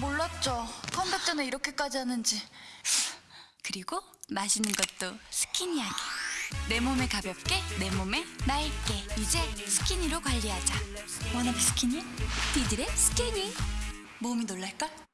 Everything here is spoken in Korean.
몰랐죠. 컴백 전에 이렇게까지 하는지. 그리고 맛있는 것도 스키니하게. 내 몸에 가볍게, 내 몸에 맑게. 이제 스키니로 관리하자. 워너비 스키니? 디딜의 스키니. 몸이 놀랄걸?